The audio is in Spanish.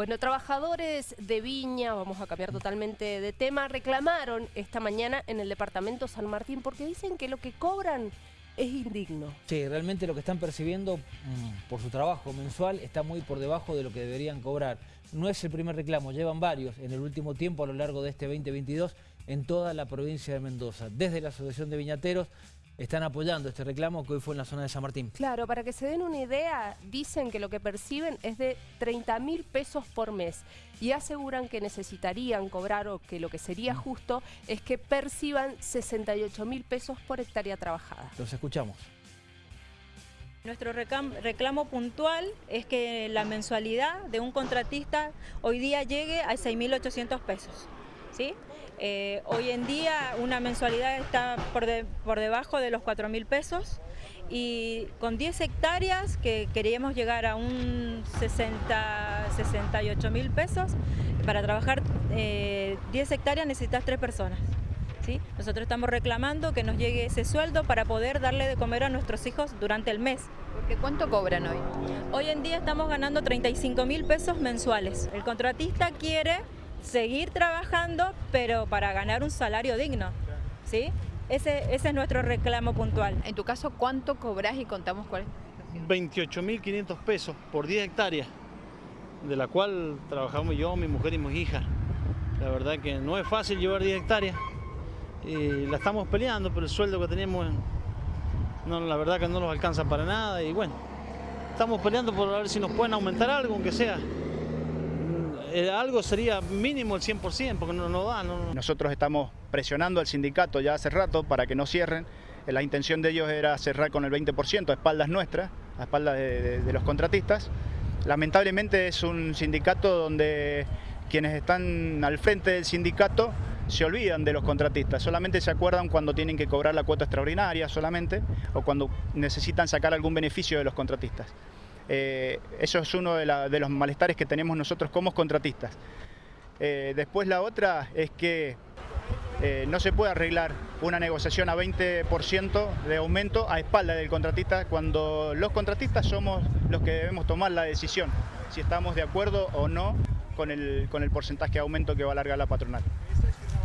Bueno, trabajadores de Viña, vamos a cambiar totalmente de tema, reclamaron esta mañana en el departamento San Martín porque dicen que lo que cobran es indigno. Sí, realmente lo que están percibiendo mm, por su trabajo mensual está muy por debajo de lo que deberían cobrar. No es el primer reclamo, llevan varios en el último tiempo a lo largo de este 2022 en toda la provincia de Mendoza. Desde la Asociación de Viñateros están apoyando este reclamo que hoy fue en la zona de San Martín. Claro, para que se den una idea, dicen que lo que perciben es de 30 mil pesos por mes y aseguran que necesitarían cobrar o que lo que sería mm. justo es que perciban 68 mil pesos por hectárea trabajada. Los escuchamos. Nuestro reclamo puntual es que la mensualidad de un contratista hoy día llegue a 6.800 pesos. ¿Sí? Eh, hoy en día una mensualidad está por, por debajo de los 4 mil pesos y con 10 hectáreas que queríamos llegar a un 60, 68 mil pesos, para trabajar 10 eh, hectáreas necesitas 3 personas. ¿sí? Nosotros estamos reclamando que nos llegue ese sueldo para poder darle de comer a nuestros hijos durante el mes. Porque ¿Cuánto cobran hoy? Hoy en día estamos ganando 35 mil pesos mensuales. El contratista quiere seguir trabajando, pero para ganar un salario digno. ¿sí? Ese, ese es nuestro reclamo puntual. En tu caso, ¿cuánto cobras y contamos cuál es 28.500 pesos por 10 hectáreas, de la cual trabajamos yo, mi mujer y mi hija. La verdad que no es fácil llevar 10 hectáreas y la estamos peleando, pero el sueldo que tenemos, no, la verdad que no nos alcanza para nada y bueno, estamos peleando por ver si nos pueden aumentar algo, aunque sea. Eh, algo sería mínimo el 100%, porque no, no da. Nosotros estamos presionando al sindicato ya hace rato para que no cierren. Eh, la intención de ellos era cerrar con el 20% a espaldas nuestras, a espaldas de, los contratistas. Lamentablemente es un sindicato donde quienes están al frente del sindicato se olvidan de los contratistas, solamente se acuerdan cuando tienen que cobrar la cuota extraordinaria solamente o cuando necesitan sacar algún beneficio de los contratistas. Eh, eso es uno de, los malestares que tenemos nosotros como contratistas. Eh, después la otra es que eh, no se puede arreglar una negociación a 20% de aumento a espalda del contratista cuando los contratistas somos los que debemos tomar la decisión si estamos de acuerdo o no con el, porcentaje de aumento que va a alargar la patronal.